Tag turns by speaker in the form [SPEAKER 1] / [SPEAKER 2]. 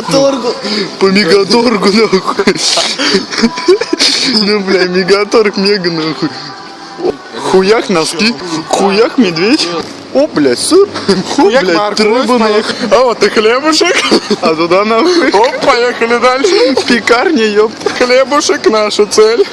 [SPEAKER 1] мегаторгу.
[SPEAKER 2] По мегаторгу, нахуй. Ну, бля, мегаторг мега, нахуй. Хуях носки, хуях медведь. О, блядь, сыр. О,
[SPEAKER 1] Хуяк
[SPEAKER 2] блядь,
[SPEAKER 1] морковь,
[SPEAKER 2] рыба, нахуй. А вот и хлебушек. А туда, нахуй.
[SPEAKER 1] Оп, поехали дальше.
[SPEAKER 2] Пекарня, ёпта.
[SPEAKER 1] Хлебушек наша цель.